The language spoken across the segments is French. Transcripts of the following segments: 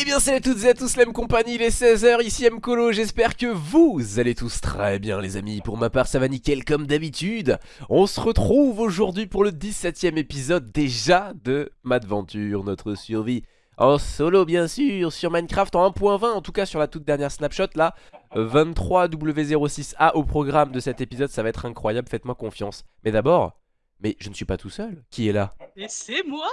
Eh bien salut à toutes et à tous même compagnie, il est 16h, ici Mkolo, j'espère que vous allez tous très bien les amis. Pour ma part ça va nickel comme d'habitude. On se retrouve aujourd'hui pour le 17ème épisode déjà de Madventure, notre survie en solo bien sûr, sur Minecraft en 1.20 En tout cas sur la toute dernière snapshot là. 23W06A au programme de cet épisode, ça va être incroyable, faites-moi confiance. Mais d'abord, mais je ne suis pas tout seul, qui est là? Et c'est moi!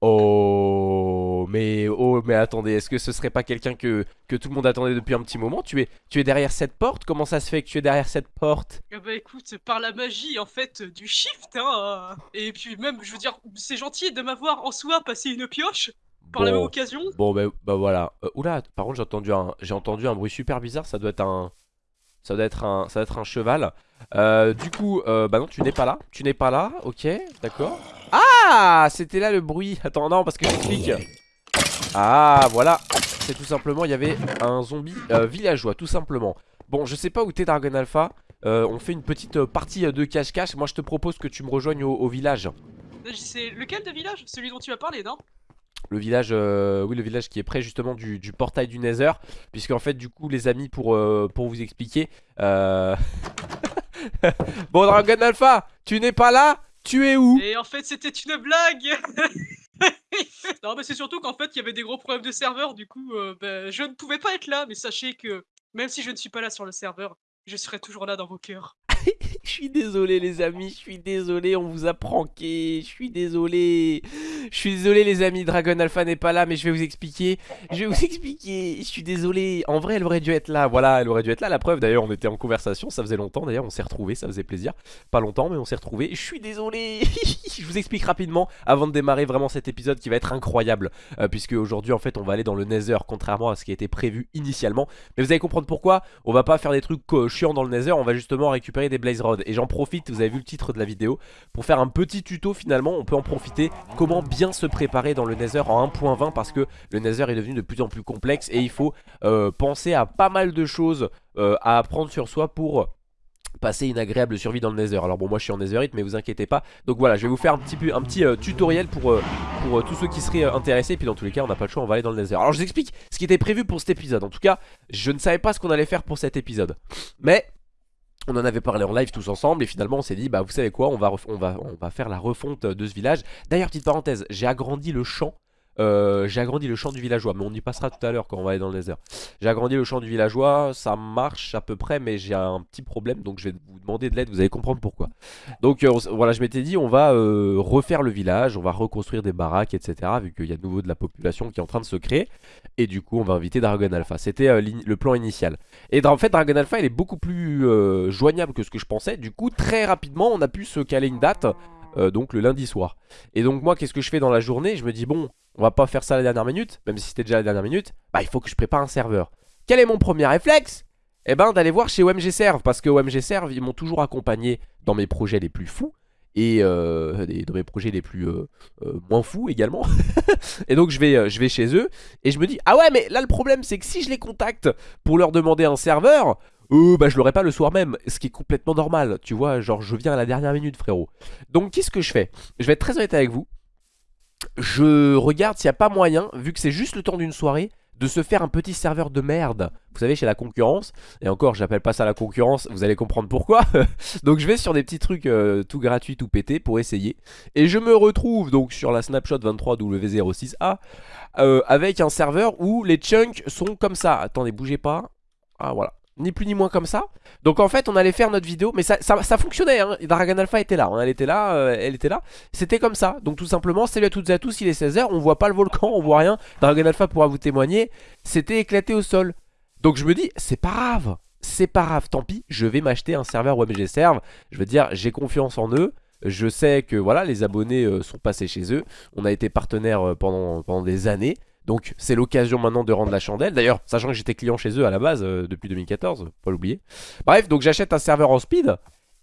Oh, mais oh, mais attendez, est-ce que ce serait pas quelqu'un que, que tout le monde attendait depuis un petit moment? Tu es, tu es derrière cette porte? Comment ça se fait que tu es derrière cette porte? Ah Bah écoute, par la magie en fait du shift, hein Et puis même, je veux dire, c'est gentil de m'avoir en soi passé une pioche par la même occasion. bon bah, bah voilà. Euh, oula, par contre j'ai entendu un, j'ai entendu un bruit super bizarre. Ça doit être un, ça doit être un, ça doit être un cheval. Euh, du coup, euh, bah non, tu n'es pas là. Tu n'es pas là. Ok, d'accord. Ah, c'était là le bruit. Attends, non, parce que j'explique. Ah, voilà. C'est tout simplement, il y avait un zombie euh, villageois, tout simplement. Bon, je sais pas où t'es Dragon Alpha. Euh, on fait une petite euh, partie de cache-cache. Moi, je te propose que tu me rejoignes au, au village. C'est lequel de village Celui dont tu as parlé, non? Le village, euh, oui, le village qui est près justement du, du portail du Nether. Puisqu'en fait, du coup, les amis, pour, pour vous expliquer. euh, bon, Dragon Alpha, tu n'es pas là? Tu es où? Et en fait, c'était une blague Non, mais c'est surtout qu'en fait, il y avait des gros problèmes de serveur, du coup, euh, bah, je ne pouvais pas être là, mais sachez que même si je ne suis pas là sur le serveur, je serai toujours là dans vos cœurs. Je suis désolé les amis, je suis désolé, on vous a pranké, je suis désolé. Je suis désolé les amis, Dragon Alpha n'est pas là mais je vais vous expliquer. Je vais vous expliquer, je suis désolé. En vrai elle aurait dû être là, voilà, elle aurait dû être là. La preuve d'ailleurs on était en conversation, ça faisait longtemps d'ailleurs, on s'est retrouvés, ça faisait plaisir. Pas longtemps mais on s'est retrouvés, je suis désolé. je vous explique rapidement avant de démarrer vraiment cet épisode qui va être incroyable. euh, puisque aujourd'hui en fait on va aller dans le Nether contrairement à ce qui été prévu initialement. Mais vous allez comprendre pourquoi, on va pas faire des trucs euh, chiants dans le Nether, on va justement récupérer des Blaze Rods. Et j'en profite, vous avez vu le titre de la vidéo, pour faire un petit tuto finalement, on peut en profiter, comment bien se préparer dans le Nether en 1.20 parce que le Nether est devenu de plus en plus complexe et il faut euh, penser à pas mal de choses euh, à apprendre sur soi pour passer une agréable survie dans le Nether. Alors bon moi je suis en Netherite mais vous inquiétez pas. Donc voilà je vais vous faire un petit, euh, tutoriel pour, tous ceux qui seraient intéressés. Et puis dans tous les cas on n'a pas le choix on va aller dans le Nether. Alors je vous explique ce qui était prévu pour cet épisode. En tout cas je ne savais pas ce qu'on allait faire pour cet épisode. Mais on en avait parlé en live tous ensemble et finalement on s'est dit bah vous savez quoi on va, on, va, on va faire la refonte de ce village. D'ailleurs petite parenthèse j'ai agrandi le champ euh, j'ai agrandi le champ du villageois mais on y passera tout à l'heure quand on va aller dans le nether J'ai agrandi le champ du villageois ça marche à peu près mais j'ai un petit problème donc je vais vous demander de l'aide vous allez comprendre pourquoi. Donc euh, voilà je m'étais dit on va euh, refaire le village on va reconstruire des baraques etc vu qu'il y a de nouveau de la population qui est en train de se créer. Et du coup on va inviter Dragon Alpha. C'était le plan initial. Et en fait Dragon Alpha il est beaucoup plus joignable que ce que je pensais. Du coup très rapidement on a pu se caler une date euh, Donc le lundi soir. Et donc moi qu'est-ce que je fais dans la journée? Je me dis bon on va pas faire ça à la dernière minute Même si c'était déjà la dernière minute Bah il faut que je prépare un serveur. Quel est mon premier réflexe? Eh ben d'aller voir chez OMG Serve Parce que OMG Serve ils m'ont toujours accompagné Dans mes projets les plus fous et euh, dans mes projets les plus euh, moins fous également. Et donc je vais chez eux et je me dis ah ouais mais là le problème c'est que si je les contacte pour leur demander un serveur euh, bah je l'aurai pas le soir même ce qui est complètement normal tu vois genre je viens à la dernière minute frérot. Donc qu'est-ce que je fais? Je vais être très honnête avec vous. Je regarde s'il n'y a pas moyen vu que c'est juste le temps d'une soirée de se faire un petit serveur de merde. Vous savez chez la concurrence et encore j'appelle pas ça la concurrence vous allez comprendre pourquoi. Donc je vais sur des petits trucs euh, tout gratuits tout pétés pour essayer. Et je me retrouve donc sur la snapshot 23W06A euh, avec un serveur où les chunks sont comme ça. Attendez bougez pas. Ah voilà ni plus ni moins comme ça. Donc en fait on allait faire notre vidéo mais ça, fonctionnait hein. Dragon Alpha était là elle était là euh, elle était là. C'était comme ça. Donc tout simplement salut à toutes et à tous il est 16h on voit pas le volcan on voit rien. Dragon Alpha pourra vous témoigner. C'était éclaté au sol. Donc je me dis c'est pas grave. C'est pas grave. Tant pis je vais m'acheter un serveur WebG Serve. Je veux dire j'ai confiance en eux. Je sais que voilà les abonnés euh, sont passés chez eux. On a été partenaires euh, pendant des années donc c'est l'occasion maintenant de rendre la chandelle. D'ailleurs sachant que j'étais client chez eux à la base euh, depuis 2014 Pas l'oublier. Bref donc j'achète un serveur en speed.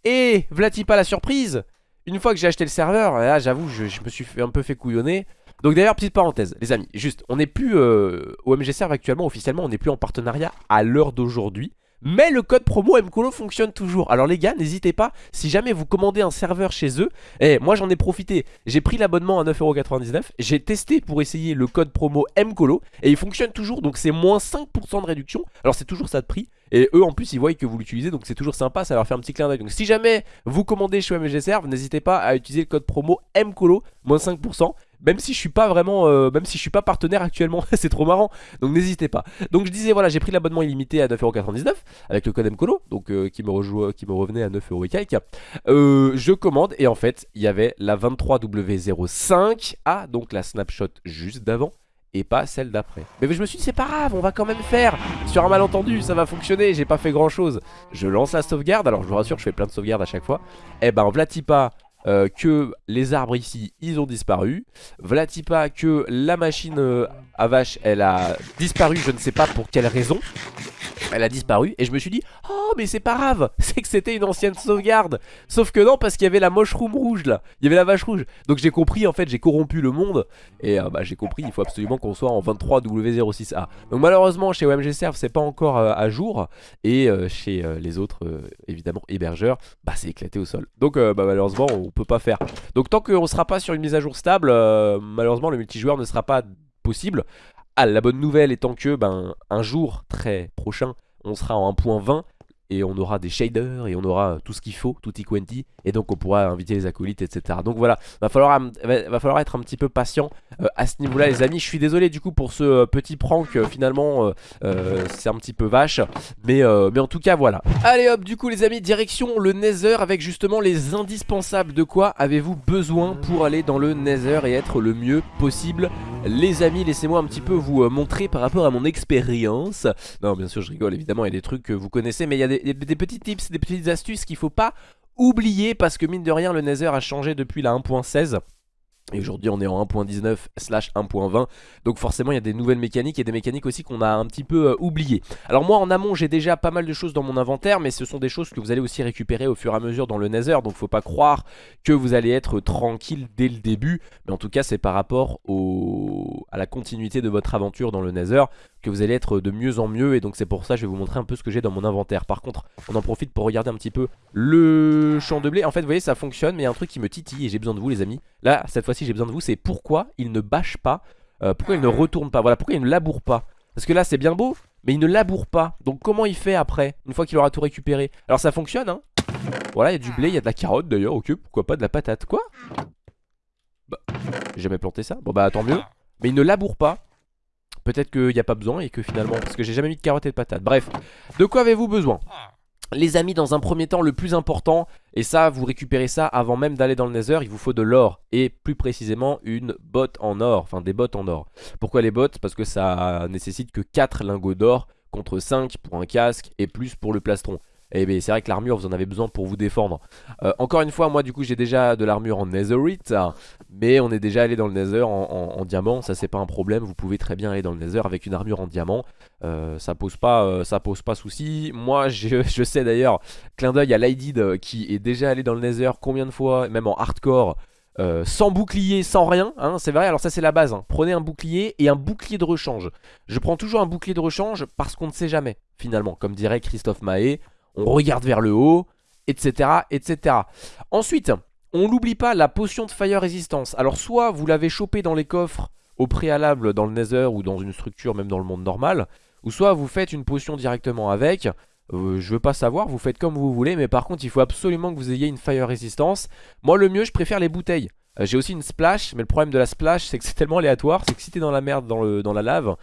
Et vlati pas la surprise? Une fois que j'ai acheté le serveur, là j'avoue je, je me suis un peu fait couillonner. Donc d'ailleurs petite parenthèse les amis Juste on n'est plus euh, au MG Serve actuellement Officiellement on n'est plus en partenariat à l'heure d'aujourd'hui mais le code promo MCOLO fonctionne toujours. Alors les gars n'hésitez pas Si jamais vous commandez un serveur chez eux Eh moi j'en ai profité. J'ai pris l'abonnement à 9,99€ J'ai testé pour essayer le code promo MCOLO Et il fonctionne toujours. Donc c'est moins 5% de réduction. Alors c'est toujours ça de prix. Et eux en plus ils voient que vous l'utilisez. Donc c'est toujours sympa ça leur fait un petit clin d'œil. Donc si jamais vous commandez chez MG Serve N'hésitez pas à utiliser le code promo MCOLO Moins 5% même si je suis pas vraiment euh, Même si je suis pas partenaire actuellement C'est trop marrant. Donc n'hésitez pas. Donc je disais voilà j'ai pris l'abonnement illimité à 9,99€ Avec le code MCOLO Donc euh, qui, me qui me revenait à 9€ et euh, Je commande et en fait il y avait la 23W05 Ah donc la snapshot juste d'avant et pas celle d'après. Mais je me suis dit c'est pas grave on va quand même faire. Sur un malentendu ça va fonctionner j'ai pas fait grand chose Je lance la sauvegarde. Alors je vous rassure je fais plein de sauvegardes à chaque fois. Eh ben Vlatipa euh, que les arbres ici ils ont disparu. Vlatipa que la machine euh, à vache elle a disparu je ne sais pas pour quelle raison elle a disparu et je me suis dit Oh mais c'est pas grave C'est que c'était une ancienne sauvegarde. Sauf que non parce qu'il y avait la mushroom rouge là. Il y avait la vache rouge. Donc j'ai compris en fait j'ai corrompu le monde. Et euh, bah j'ai compris il faut absolument qu'on soit en 23W06A Donc malheureusement chez OMG Serve c'est pas encore euh, à jour. Et euh, chez les autres évidemment hébergeurs Bah c'est éclaté au sol. Donc bah, malheureusement on peut pas faire. Donc tant qu'on sera pas sur une mise à jour stable Malheureusement le multijoueur ne sera pas possible. Ah, la bonne nouvelle étant que ben, un jour très prochain, on sera en 1.20 et on aura des shaders et on aura tout ce qu'il faut, tout quanti et donc on pourra inviter les acolytes etc. Donc voilà, va falloir, va, falloir être un petit peu patient euh, à ce niveau là les amis. Je suis désolé du coup pour ce euh, petit prank euh, finalement c'est un petit peu vache mais, mais en tout cas voilà. Allez hop du coup les amis direction le Nether avec justement les indispensables de quoi avez-vous besoin pour aller dans le Nether et être le mieux possible les amis laissez-moi un petit peu vous montrer par rapport à mon expérience. Non bien sûr je rigole évidemment il y a des trucs que vous connaissez mais il y a des, des petits tips, des petites astuces qu'il faut pas oublier parce que mine de rien le Nether a changé depuis la 1.16 et aujourd'hui on est en 1.19 slash 1.20 Donc forcément il y a des nouvelles mécaniques Et des mécaniques aussi qu'on a un petit peu euh, oubliées. Alors moi en amont j'ai déjà pas mal de choses dans mon inventaire Mais ce sont des choses que vous allez aussi récupérer au fur et à mesure dans le Nether. Donc faut pas croire que vous allez être tranquille dès le début. Mais en tout cas c'est par rapport à la continuité de votre aventure dans le Nether Que vous allez être de mieux en mieux Et donc c'est pour ça que je vais vous montrer un peu ce que j'ai dans mon inventaire. Par contre on en profite pour regarder un petit peu le champ de blé. En fait vous voyez ça fonctionne mais il y a un truc qui me titille Et j'ai besoin de vous les amis. Là cette fois si j'ai besoin de vous, c'est pourquoi il ne bâche pas, euh, pourquoi il ne retourne pas, voilà, pourquoi il ne laboure pas. Parce que là c'est bien beau, mais il ne laboure pas. Donc comment il fait après, une fois qu'il aura tout récupéré? Alors ça fonctionne, hein. Voilà, il y a du blé, il y a de la carotte d'ailleurs, ok, pourquoi pas de la patate, quoi? Bah, j'ai jamais planté ça, bon bah tant mieux. Mais il ne laboure pas. Peut-être qu'il n'y a pas besoin et que finalement, parce que j'ai jamais mis de carotte et de patate. Bref, de quoi avez-vous besoin? Les amis, dans un premier temps, le plus important, et ça, vous récupérez ça avant même d'aller dans le nether, il vous faut de l'or, et plus précisément une botte en or, enfin des bottes en or. Pourquoi les bottes? Parce que ça nécessite que 4 lingots d'or contre 5 pour un casque et plus pour le plastron. Et eh bien c'est vrai que l'armure vous en avez besoin pour vous défendre. Euh, Encore une fois moi du coup j'ai déjà de l'armure en netherite Mais on est déjà allé dans le nether en, diamant. Ça c'est pas un problème. Vous pouvez très bien aller dans le nether avec une armure en diamant. Euh, Ça pose pas euh, ça pose pas souci. Moi je, sais d'ailleurs Clin d'œil à Lydid qui est déjà allé dans le nether Combien de fois même en hardcore sans bouclier, sans rien, hein, c'est vrai, alors ça c'est la base, hein. prenez un bouclier et un bouclier de rechange. Je prends toujours un bouclier de rechange parce qu'on ne sait jamais, finalement, comme dirait Christophe Mahé, on regarde vers le haut, etc. etc. Ensuite, on n'oublie pas la potion de fire résistance. Alors soit vous l'avez chopé dans les coffres au préalable dans le nether ou dans une structure même dans le monde normal, ou soit vous faites une potion directement avec. Euh, je veux pas savoir, vous faites comme vous voulez, mais par contre il faut absolument que vous ayez une fire résistance. Moi le mieux je préfère les bouteilles. Euh, j'ai aussi une splash, mais le problème de la splash c'est que c'est tellement aléatoire, c'est que si t'es dans la merde dans la lave,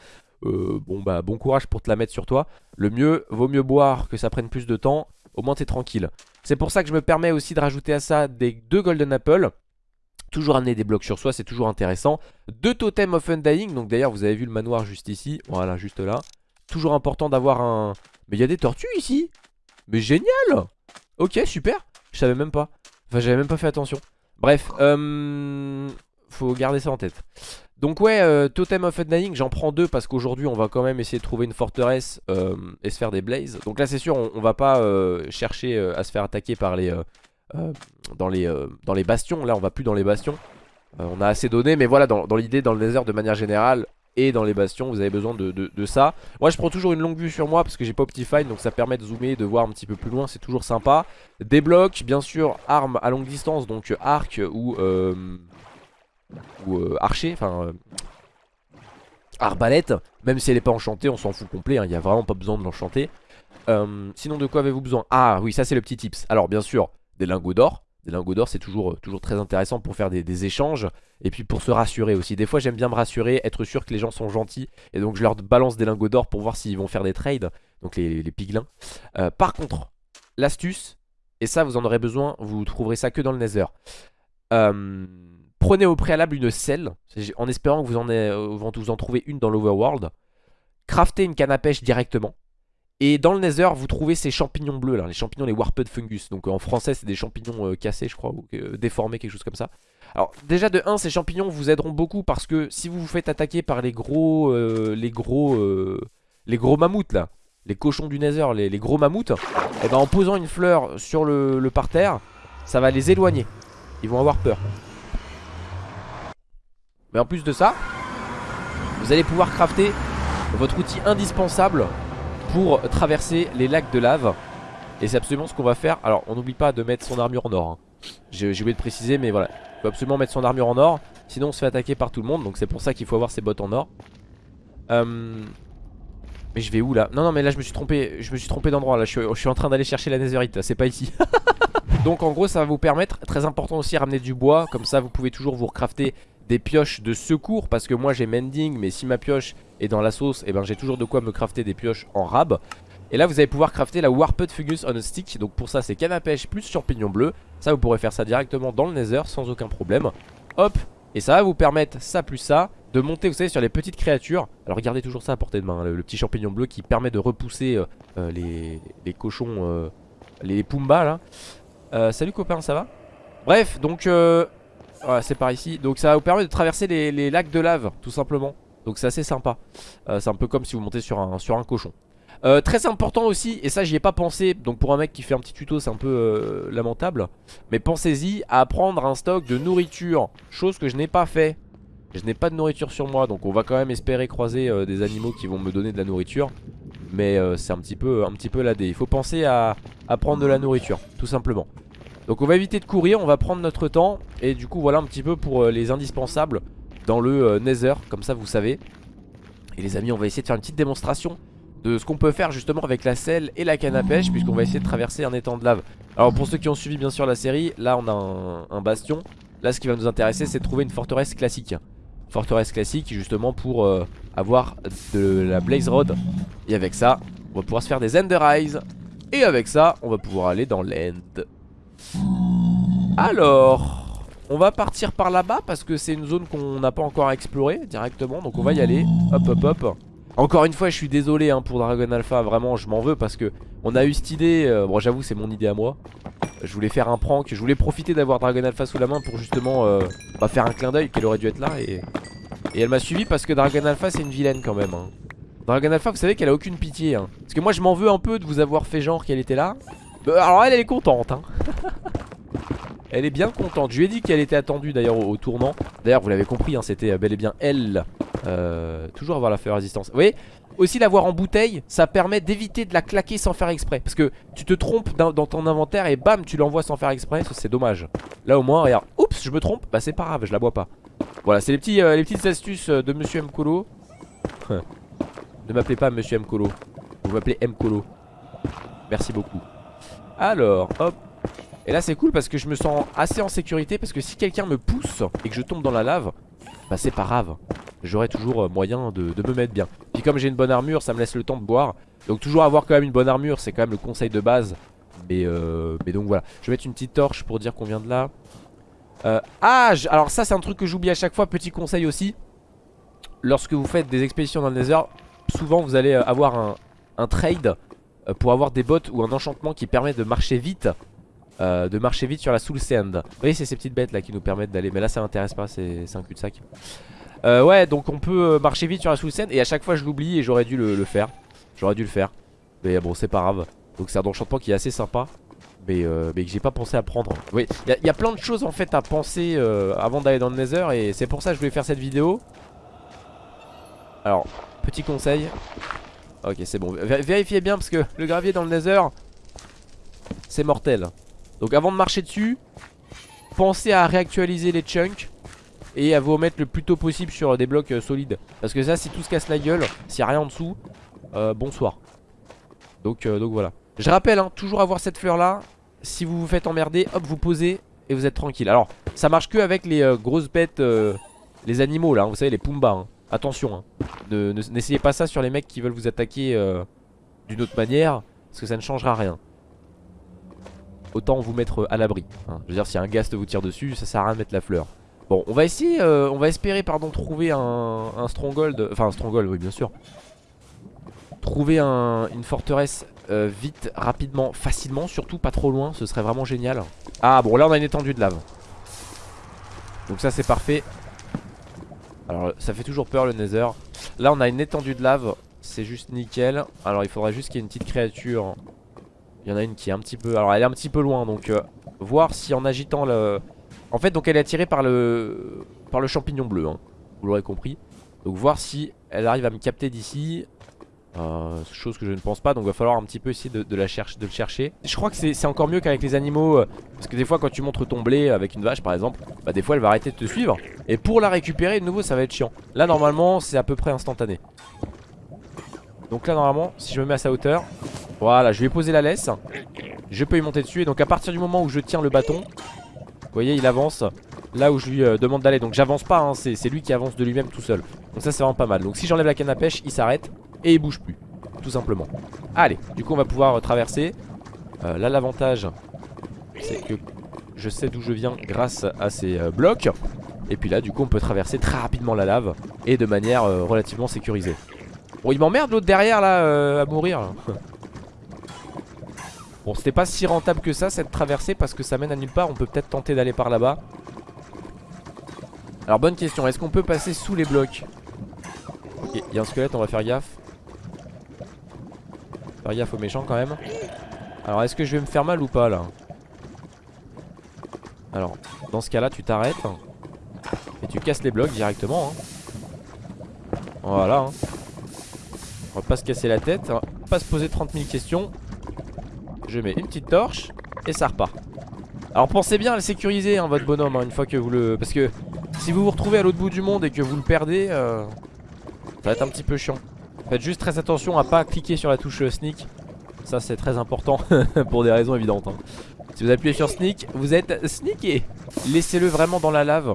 euh, bon bah bon courage pour te la mettre sur toi. Le mieux, vaut mieux boire que ça prenne plus de temps, au moins t'es tranquille. C'est pour ça que je me permets aussi de rajouter à ça des deux Golden Apple. Toujours amener des blocs sur soi, c'est toujours intéressant. Deux totems of undying, donc d'ailleurs vous avez vu le manoir juste ici, voilà juste là. Toujours important d'avoir un... Mais il y a des tortues ici Mais génial Ok super, je savais même pas. Enfin j'avais même pas fait attention. Bref, euh... faut garder ça en tête. Donc ouais, euh, Totem of Undying, j'en prends deux parce qu'aujourd'hui on va quand même essayer de trouver une forteresse euh, et se faire des blazes. Donc là c'est sûr, on, va pas euh, chercher à se faire attaquer par les, dans, les, dans les bastions. Là, on va plus dans les bastions. On a assez donné, mais voilà, dans, l'idée, dans le nether de manière générale et dans les bastions, vous avez besoin de, ça. Moi, je prends toujours une longue vue sur moi parce que j'ai pas Optifine, donc ça permet de zoomer, de voir un petit peu plus loin, c'est toujours sympa. Des blocs, bien sûr, armes à longue distance, donc arc ou, ou euh, archer, enfin euh, arbalète. Même si elle est pas enchantée, on s'en fout complet, hein, il y a vraiment pas besoin de l'enchanter. Euh, sinon, de quoi avez-vous besoin? Ah oui, ça c'est le petit tips. Alors, bien sûr, des lingots d'or. Des lingots d'or, c'est toujours, euh, très intéressant pour faire des, échanges. Et puis pour se rassurer aussi. Des fois, j'aime bien me rassurer, être sûr que les gens sont gentils. Et donc, je leur balance des lingots d'or pour voir s'ils vont faire des trades. Donc, les, les piglins. Par contre, l'astuce, et ça, vous en aurez besoin, vous trouverez ça que dans le Nether. Prenez au préalable une selle, en espérant que vous en, ayez- vous en trouvez une dans l'overworld. Craftez une canne à pêche directement. Et dans le nether, vous trouvez ces champignons bleus là, les champignons, les warped fungus. Donc euh, en français, c'est des champignons euh, cassés, je crois, ou euh, déformés, quelque chose comme ça. Alors déjà de 1, ces champignons vous aideront beaucoup parce que si vous vous faites attaquer par les gros, euh, les gros, euh, les gros mammouths là, les cochons du nether, les, gros mammouths, et ben en posant une fleur sur le parterre, ça va les éloigner. Ils vont avoir peur. Mais en plus de ça, vous allez pouvoir crafter votre outil indispensable pour traverser les lacs de lave. Et c'est absolument ce qu'on va faire. Alors, on n'oublie pas de mettre son armure en or. hein. J'ai oublié de préciser, mais voilà. Il faut absolument mettre son armure en or. Sinon, on se fait attaquer par tout le monde. Donc, c'est pour ça qu'il faut avoir ses bottes en or. Euh, Mais je vais où là? Non, non, mais là, je me suis trompé. Je me suis trompé d'endroit. Là, je suis, je suis en train d'aller chercher la netherite. C'est pas ici. donc, en gros, ça va vous permettre. Très important aussi, ramener du bois. Comme ça, vous pouvez toujours vous recrafter des pioches de secours. Parce que moi, j'ai mending. Mais si ma pioche est dans la sauce, et ben j'ai toujours de quoi me crafter des pioches en rab. Et là vous allez pouvoir crafter la Warped Fungus on a Stick Donc pour ça c'est canne à pêche plus champignons bleus Ça vous pourrez faire ça directement dans le nether sans aucun problème Hop Et ça va vous permettre ça plus ça De monter vous savez sur les petites créatures Alors regardez toujours ça à portée de main hein, le, petit champignon bleu qui permet de repousser euh, euh, les, cochons euh, Les Pumba là Salut copain ça va? Bref donc c'est par ici Donc ça vous permettre de traverser les, lacs de lave tout simplement Donc c'est assez sympa Euh, C'est un peu comme si vous montez sur un, cochon euh, très important aussi, et ça j'y ai pas pensé, donc pour un mec qui fait un petit tuto c'est un peu euh, lamentable, mais pensez-y à prendre un stock de nourriture, chose que je n'ai pas fait. Je n'ai pas de nourriture sur moi, donc on va quand même espérer croiser des animaux qui vont me donner de la nourriture. Mais c'est un petit peu, un petit peu. Il faut penser à prendre de la nourriture, tout simplement. Donc on va éviter de courir, on va prendre notre temps, et du coup voilà un petit peu pour euh, les indispensables dans le euh, Nether, comme ça vous savez. Et les amis, on va essayer de faire une petite démonstration de ce qu'on peut faire justement avec la selle et la canne à pêche puisqu'on va essayer de traverser un étang de lave. Alors pour ceux qui ont suivi bien sûr la série, là on a un, bastion. Là ce qui va nous intéresser c'est de trouver une forteresse classique. Forteresse classique justement pour euh, avoir de la blaze rod. Et avec ça, on va pouvoir se faire des ender eyes. Et avec ça, on va pouvoir aller dans l'end. Alors, on va partir par là-bas parce que c'est une zone qu'on n'a pas encore explorée directement. Donc on va y aller. Hop hop hop. Encore une fois je suis désolé hein, pour Dragon Alpha Vraiment je m'en veux parce que On a eu cette idée euh, Bon j'avoue c'est mon idée à moi Je voulais faire un prank Je voulais profiter d'avoir Dragon Alpha sous la main Pour justement euh, bah, faire un clin d'œil Qu'elle aurait dû être là et, et elle m'a suivi parce que Dragon Alpha c'est une vilaine quand même hein. Dragon Alpha vous savez qu'elle a aucune pitié hein. Parce que moi je m'en veux un peu de vous avoir fait genre qu'elle était là Alors elle elle est contente hein. Elle est bien contente Je lui ai dit qu'elle était attendue d'ailleurs au, tournant D'ailleurs vous l'avez compris hein, c'était bel et bien elle euh, toujours avoir la feu résistance. Vous voyez Aussi l'avoir en bouteille, ça permet d'éviter de la claquer sans faire exprès. Parce que tu te trompes dans, ton inventaire et bam, tu l'envoies sans faire exprès. C'est dommage. Là au moins, regarde. Oups, je me trompe. Bah c'est pas grave, je la bois pas. Voilà, c'est les, euh, petites astuces euh, de Monsieur Mkolo. ne m'appelez pas Monsieur Mkolo. Vous m'appelez Mkolo. Merci beaucoup. Alors, hop. Et là c'est cool parce que je me sens assez en sécurité parce que si quelqu'un me pousse et que je tombe dans la lave, bah c'est pas grave. J'aurai toujours euh, moyen de, me mettre bien. Puis comme j'ai une bonne armure, ça me laisse le temps de boire. Donc toujours avoir quand même une bonne armure, c'est quand même le conseil de base. Mais, euh, donc voilà. Je vais mettre une petite torche pour dire qu'on vient de là. Euh, ah, alors ça c'est un truc que j'oublie à chaque fois. Petit conseil aussi. Lorsque vous faites des expéditions dans le Nether, souvent vous allez avoir un, trade pour avoir des bottes ou un enchantement qui permet de marcher vite. Euh, de marcher vite sur la Soul Sand. Vous voyez, c'est ces petites bêtes là qui nous permettent d'aller. Mais là, ça m'intéresse pas, c'est un cul-de-sac. Euh, ouais, donc on peut euh, marcher vite sur la Soul Sand. Et à chaque fois, je l'oublie et j'aurais dû le, faire. J'aurais dû le faire. Mais bon, c'est pas grave. Donc, c'est un enchantement qui est assez sympa. mais, euh, mais que j'ai pas pensé à prendre. Oui, il y, a plein de choses en fait à penser euh, avant d'aller dans le Nether et c'est pour ça que je voulais faire cette vidéo. Alors, petit conseil. Ok, c'est bon. Vérifiez bien parce que le gravier dans le Nether, c'est mortel. Donc avant de marcher dessus, pensez à réactualiser les chunks et à vous remettre le plus tôt possible sur des blocs euh, solides. Parce que ça, si tout se casse la gueule, s'il n'y a rien en dessous, bonsoir. Donc, donc voilà. Je rappelle, hein, toujours avoir cette fleur là Si vous vous faites emmerder, hop vous posez Et vous êtes tranquille Alors ça marche que avec les euh, grosses bêtes euh, Les animaux là, hein, vous savez les Pumba hein. Attention, n'essayez pas ça sur les mecs qui veulent vous attaquer euh, D'une autre manière Parce que ça ne changera rien. Autant vous mettre à l'abri Je veux dire si un ghast vous tire dessus Ça sert à rien de mettre la fleur. Bon on va essayer, on va espérer pardon trouver un, stronghold Enfin un stronghold oui bien sûr. Trouver une forteresse euh, vite, rapidement, facilement Surtout pas trop loin, ce serait vraiment génial. Ah bon là on a une étendue de lave. Donc ça c'est parfait Alors ça fait toujours peur le nether. Là on a une étendue de lave. C'est juste nickel. Alors il faudrait juste qu'il y ait une petite créature. Il y en a une qui est un petit peu Alors elle est un petit peu loin donc euh, Voir si en agitant le En fait donc elle est attirée par le Par le champignon bleu hein. Vous l'aurez compris. Donc voir si elle arrive à me capter d'ici euh, chose que je ne pense pas donc va falloir un petit peu essayer de, la le chercher. Je crois que c'est encore mieux qu'avec les animaux euh, Parce que des fois quand tu montres ton blé avec une vache par exemple Bah des fois elle va arrêter de te suivre. Et pour la récupérer de nouveau ça va être chiant. Là normalement c'est à peu près instantané. Donc là normalement si je me mets à sa hauteur Voilà je lui ai posé la laisse. Je peux y monter dessus. Et donc à partir du moment où je tiens le bâton Vous voyez il avance Là où je lui euh, demande d'aller. Donc j'avance pas hein, c'est lui qui avance de lui-même tout seul. Donc ça c'est vraiment pas mal. Donc si j'enlève la canne à pêche il s'arrête et il bouge plus Tout simplement. Allez du coup on va pouvoir traverser. Euh, Là l'avantage c'est que je sais d'où je viens grâce à ces euh, blocs. Et puis là du coup on peut traverser très rapidement la lave Et de manière euh, relativement sécurisée. Bon il m'emmerde l'autre derrière là à mourir. Bon c'était pas si rentable que ça cette traversée Parce que ça mène à nulle part. On peut peut-être tenter d'aller par là-bas. Alors bonne question. Est-ce qu'on peut passer sous les blocs? Il y a un squelette on va faire gaffe Faire gaffe aux méchants quand même. Alors est-ce que je vais me faire mal ou pas là Alors dans ce cas là tu t'arrêtes. Et tu casses les blocs directement hein. Voilà hein. On va pas se casser la tête On va pas se poser 30 000 questions. Je mets une petite torche Et ça repart. Alors pensez bien à le sécuriser hein, votre bonhomme Une fois que vous le... Parce que si vous vous retrouvez à l'autre bout du monde Et que vous le perdez euh, Ça va être un petit peu chiant Faites juste très attention à pas cliquer sur la touche sneak. Ça c'est très important pour des raisons évidentes hein. Si vous appuyez sur sneak vous êtes sneaké. Laissez-le vraiment dans la lave.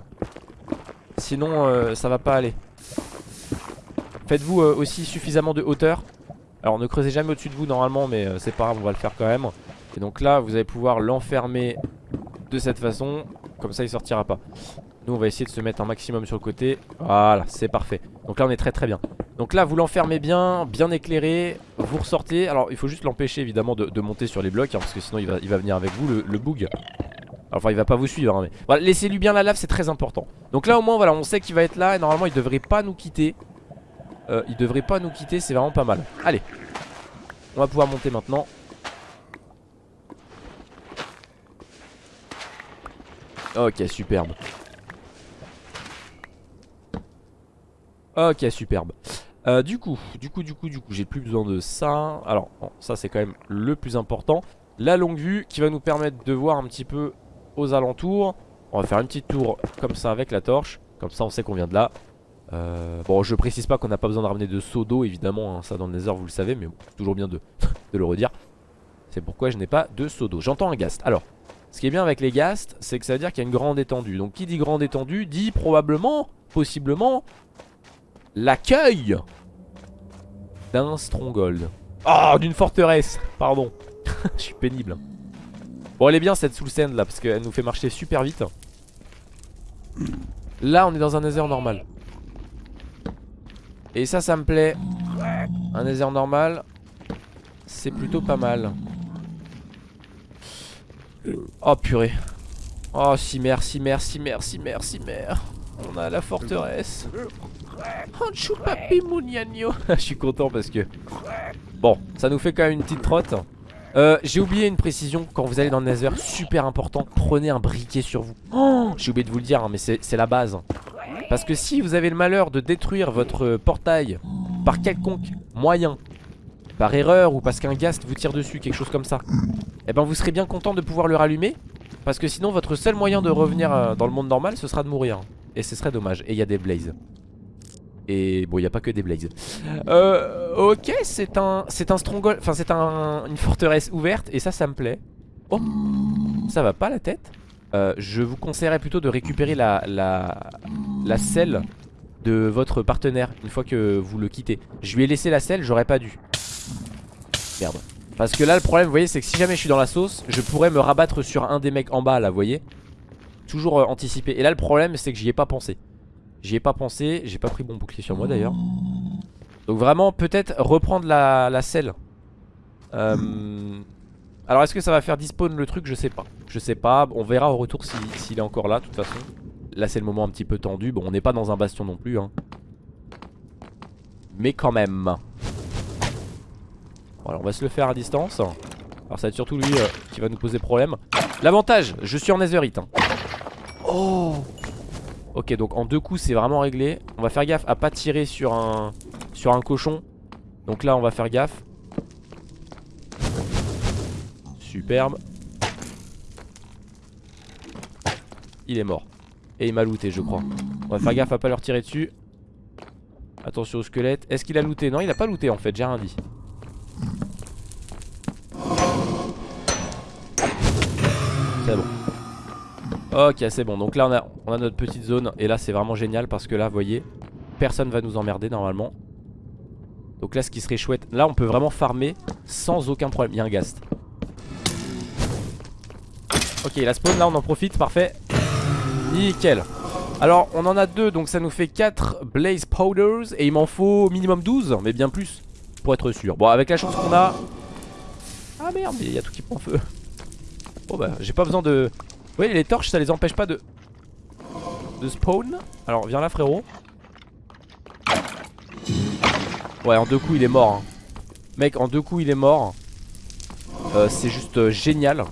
Sinon euh, ça va pas aller. Faites-vous euh, aussi suffisamment de hauteur. Alors ne creusez jamais au-dessus de vous normalement Mais euh, c'est pas grave on va le faire quand même. Et donc là vous allez pouvoir l'enfermer De cette façon. Comme ça il sortira pas. Nous on va essayer de se mettre un maximum sur le côté. Voilà c'est parfait. Donc là on est très très bien donc là vous l'enfermez bien, bien éclairé Vous ressortez, alors il faut juste l'empêcher évidemment de, monter sur les blocs hein, Parce que sinon il va, venir avec vous le, bug Enfin il va pas vous suivre hein, mais voilà, Laissez-lui bien la lave c'est très important. Donc là au moins voilà on sait qu'il va être là Et normalement il devrait pas nous quitter. Euh, Il devrait pas nous quitter c'est vraiment pas mal. Allez On va pouvoir monter maintenant. Ok superbe. Ok superbe euh, du coup, du coup, du coup, du coup, j'ai plus besoin de ça. Alors, ça c'est quand même le plus important. La longue vue qui va nous permettre de voir un petit peu aux alentours. On va faire une petite tour comme ça avec la torche. Comme ça on sait qu'on vient de là. Euh, bon, je précise pas qu'on n'a pas besoin de ramener de seau d'eau évidemment. Hein, ça dans le nether vous le savez, mais toujours bien de, de le redire. C'est pourquoi je n'ai pas de seau d'eau. J'entends un ghast. Alors, ce qui est bien avec les ghasts, c'est que ça veut dire qu'il y a une grande étendue. Donc qui dit grande étendue dit probablement, possiblement, l'accueil d'un stronghold. Oh, d'une forteresse, pardon. Je suis pénible. Bon, elle est bien cette soul sand là, parce qu'elle nous fait marcher super vite. Là, on est dans un nether normal. Et ça, ça me plaît. Un nether normal, c'est plutôt pas mal. Oh purée. Oh si merci, merci, merci, merci, merci. On a la forteresse. Oh, Je suis content parce que... Bon, ça nous fait quand même une petite trotte. Euh, J'ai oublié une précision. Quand vous allez dans le nether, super important Prenez un briquet sur vous. Oh, J'ai oublié de vous le dire hein, mais c'est la base. Parce que si vous avez le malheur de détruire votre portail Par quelconque moyen Par erreur ou parce qu'un ghast vous tire dessus Quelque chose comme ça Et ben vous serez bien content de pouvoir le rallumer. Parce que sinon votre seul moyen de revenir euh, dans le monde normal Ce sera de mourir. Et ce serait dommage. Et il y a des blazes et bon, il n'y a pas que des blazes. Euh, ok, c'est un, c'est un stronghold, enfin c'est un, une forteresse ouverte et ça, ça me plaît. Oh, ça va pas la tête euh, Je vous conseillerais plutôt de récupérer la, la, la selle de votre partenaire une fois que vous le quittez. Je lui ai laissé la selle, j'aurais pas dû. Merde. Parce que là, le problème, vous voyez, c'est que si jamais je suis dans la sauce, je pourrais me rabattre sur un des mecs en bas, là, vous voyez Toujours euh, anticipé. Et là, le problème, c'est que j'y ai pas pensé. J'y ai pas pensé, j'ai pas pris mon bouclier sur moi d'ailleurs. Donc vraiment peut-être reprendre la, la selle. Euh, Alors est-ce que ça va faire dispawn le truc? Je sais pas. Je sais pas, on verra au retour s'il est encore là de toute façon. Là c'est le moment un petit peu tendu. Bon on n'est pas dans un bastion non plus hein. Mais quand même. Bon, alors on va se le faire à distance. Alors ça va être surtout lui euh, qui va nous poser problème. L'avantage, je suis en netherite hein. Oh Ok donc en deux coups c'est vraiment réglé. On va faire gaffe à pas tirer sur un Sur un cochon. Donc là on va faire gaffe. Superbe. Il est mort. Et il m'a looté je crois. On va faire gaffe à pas leur tirer dessus. Attention au squelette. Est-ce qu'il a looté? Non il a pas looté en fait. J'ai rien dit. C'est bon Ok c'est bon. Donc là on a, notre petite zone. Et là c'est vraiment génial parce que là vous voyez Personne va nous emmerder normalement. Donc là ce qui serait chouette Là on peut vraiment farmer sans aucun problème. Il y a un ghast Ok la spawn. Là on en profite. Parfait. Nickel. Alors on en a deux. Donc ça nous fait 4 blaze powders. Et il m'en faut minimum 12 Mais bien plus pour être sûr. Bon avec la chance qu'on a. Ah merde il y a tout qui prend feu. Bon bah j'ai pas besoin de oui les torches ça les empêche pas de De spawn. Alors viens là frérot. Ouais en deux coups il est mort hein. Mec en deux coups il est mort. Euh, C'est juste euh, génial.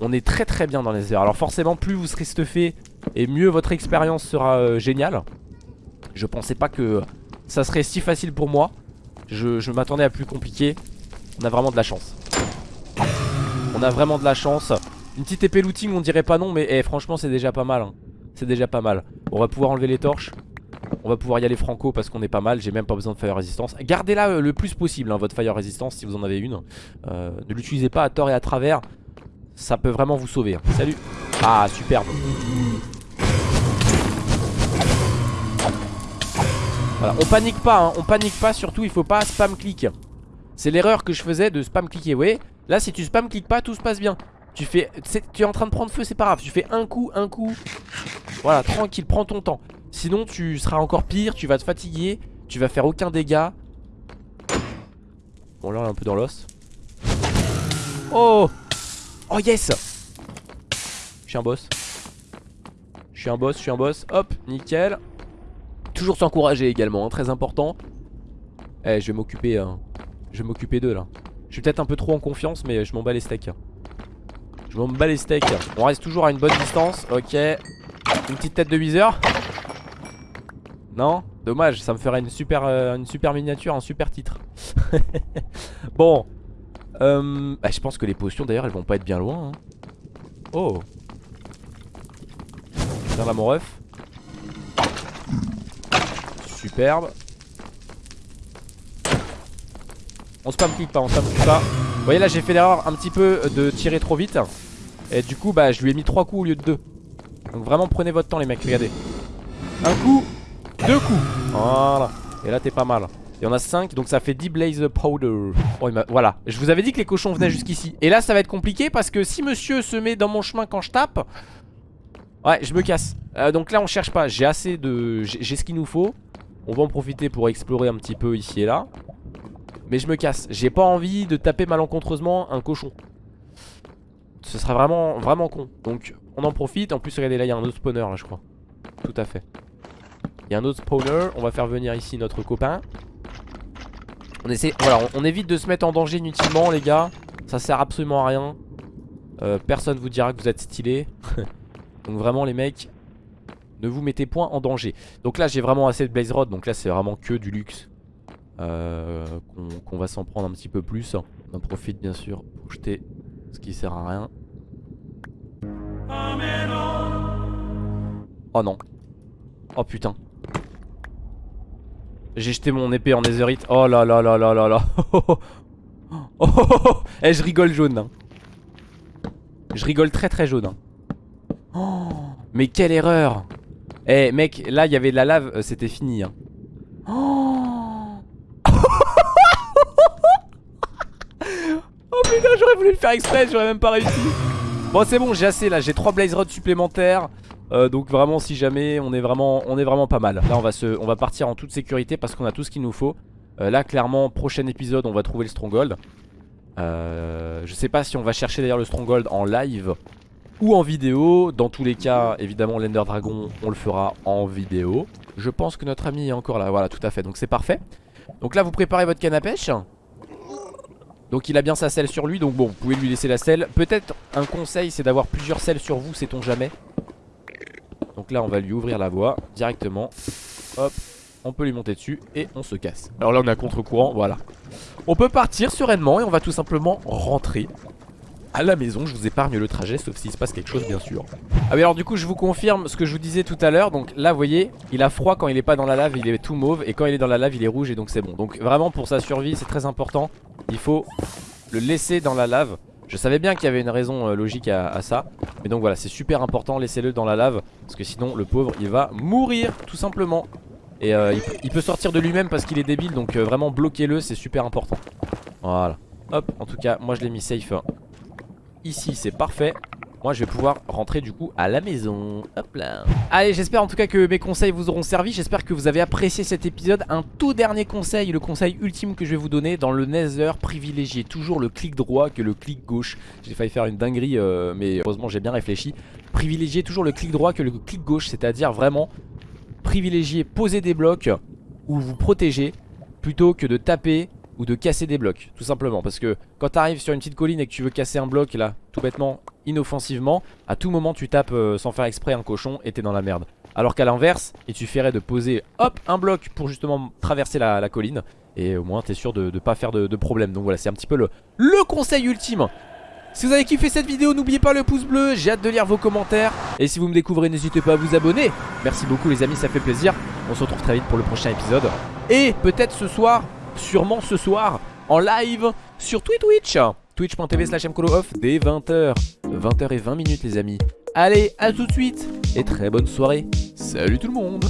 On est très très bien dans les airs. Alors forcément plus vous serez stuffé Et mieux votre expérience sera euh, géniale. Je pensais pas que Ça serait si facile pour moi. Je, je m'attendais à plus compliqué. On a vraiment de la chance. On a vraiment de la chance une petite épée looting on dirait pas non mais eh, franchement c'est déjà pas mal hein. C'est déjà pas mal. On va pouvoir enlever les torches. On va pouvoir y aller franco parce qu'on est pas mal. J'ai même pas besoin de fire resistance Gardez-la euh, le plus possible hein, votre fire resistance si vous en avez une. Euh, Ne l'utilisez pas à tort et à travers. Ça peut vraiment vous sauver hein. Salut. Ah superbe. Voilà, on panique pas, on panique pas, surtout il faut pas spam click. C'est l'erreur que je faisais de spam cliquer, voyez? Là si tu spam cliques pas, tout se passe bien. Tu fais, tu es en train de prendre feu, c'est pas grave. Tu fais un coup, un coup. Voilà, tranquille, prends ton temps. Sinon, tu seras encore pire, tu vas te fatiguer, tu vas faire aucun dégât. Bon, là, on est un peu dans l'os. Oh Oh, yes Je suis un boss. Je suis un boss, je suis un boss. Hop, nickel. Toujours s'encourager également, hein, très important. Eh, je vais m'occuper. Hein. Je vais m'occuper d'eux là. Je suis peut-être un peu trop en confiance, mais je m'en bats les steaks. Je m'en bats les steaks. On reste toujours à une bonne distance. Ok. Une petite tête de viseur. Non? Dommage ça me ferait une super, euh, miniature Un super titre. Bon. Euh, bah, Je pense que les potions d'ailleurs elles vont pas être bien loin hein. Oh. Viens là mon ref. Superbe. On spam clique pas, on spam clique pas. Vous voyez là j'ai fait l'erreur un petit peu de tirer trop vite et du coup bah je lui ai mis 3 coups au lieu de 2 Donc vraiment prenez votre temps les mecs regardez. Un coup Deux coups. Voilà. Et là t'es pas mal. Il y en a 5 donc ça fait 10 blaze powder. Oh, Voilà. Je vous avais dit que les cochons venaient jusqu'ici. Et là ça va être compliqué parce que si monsieur se met dans mon chemin quand je tape Ouais je me casse. Euh, Donc là on cherche pas. J'ai assez de J'ai ce qu'il nous faut. On va en profiter pour explorer un petit peu ici et là. Mais je me casse. J'ai pas envie de taper malencontreusement un cochon ce sera vraiment, vraiment con. Donc on en profite. En plus, regardez là, il y a un autre spawner là, je crois. Tout à fait. Il y a un autre spawner. On va faire venir ici notre copain. On essaie, voilà, on, évite de se mettre en danger inutilement, les gars. Ça sert absolument à rien. Euh, personne vous dira que vous êtes stylé. donc vraiment les mecs, ne vous mettez point en danger. Donc là j'ai vraiment assez de blaze rod. Donc là c'est vraiment que du luxe. Euh, qu'on va s'en prendre un petit peu plus. On en profite bien sûr pour jeter ce qui sert à rien. Oh non. Oh putain. J'ai jeté mon épée en netherite. Oh là là là là là là. Oh, oh, oh, oh. Eh, je rigole jaune. hein. Je rigole très très jaune. hein. Mais quelle erreur. Eh mec, là il y avait de la lave, euh, c'était fini. hein. Oh putain, j'aurais voulu le faire exprès, j'aurais même pas réussi. Bon, c'est bon, j'ai assez là, j'ai 3 blaze rods supplémentaires. Euh, donc vraiment si jamais on est vraiment pas mal. Là on va, se, on va partir en toute sécurité parce qu'on a tout ce qu'il nous faut. Euh, Là clairement prochain épisode on va trouver le stronghold. Euh, Je sais pas si on va chercher d'ailleurs le stronghold en live Ou en vidéo. Dans tous les cas évidemment l'Ender Dragon on le fera en vidéo. Je pense que notre ami est encore là. Voilà tout à fait. Donc c'est parfait. Donc là vous préparez votre canne à pêche donc il a bien sa selle sur lui donc bon vous pouvez lui laisser la selle. Peut-être un conseil c'est d'avoir plusieurs selles sur vous sait-on jamais. Donc là on va lui ouvrir la voie directement. Hop on peut lui monter dessus et on se casse. Alors là on est à contre-courant voilà. On peut partir sereinement et on va tout simplement rentrer à la maison Je vous épargne le trajet sauf s'il se passe quelque chose bien sûr. Ah oui alors du coup je vous confirme ce que je vous disais tout à l'heure. Donc là vous voyez il a froid quand il est pas dans la lave Il est tout mauve et quand il est dans la lave il est rouge et donc c'est bon. Donc vraiment pour sa survie c'est très important. Il faut le laisser dans la lave. Je savais bien qu'il y avait une raison euh, logique à, ça. Mais donc voilà c'est super important Laissez-le dans la lave Parce que sinon le pauvre il va mourir tout simplement. Et euh, il, il peut sortir de lui-même parce qu'il est débile Donc euh, vraiment bloquez-le c'est super important. Voilà. Hop en tout cas moi je l'ai mis safe hein. Ici c'est parfait. Moi je vais pouvoir rentrer du coup à la maison. Hop là. Allez j'espère en tout cas que mes conseils vous auront servi. J'espère que vous avez apprécié cet épisode. Un tout dernier conseil, le conseil ultime que je vais vous donner Dans le nether, privilégiez toujours le clic droit que le clic gauche. J'ai failli faire une dinguerie euh, mais heureusement j'ai bien réfléchi. Privilégiez toujours le clic droit que le clic gauche C'est à dire vraiment privilégiez poser des blocs Ou vous protéger Plutôt que de taper ou de casser des blocs Tout simplement parce que quand tu arrives sur une petite colline et que tu veux casser un bloc là Tout bêtement inoffensivement À tout moment tu tapes euh, sans faire exprès un cochon et t'es dans la merde Alors qu'à l'inverse il suffirait de poser hop un bloc pour justement traverser la, colline Et au moins t'es sûr de, de pas faire de, problème Donc voilà c'est un petit peu le conseil ultime si vous avez kiffé cette vidéo, n'oubliez pas le pouce bleu, j'ai hâte de lire vos commentaires. Et si vous me découvrez, n'hésitez pas à vous abonner. Merci beaucoup les amis, ça fait plaisir. On se retrouve très vite pour le prochain épisode. Et peut-être ce soir, sûrement ce soir, en live sur Twitch. Twitch.tv slash off dès 20h. 20h et 20 minutes les amis. Allez, à tout de suite et très bonne soirée. Salut tout le monde.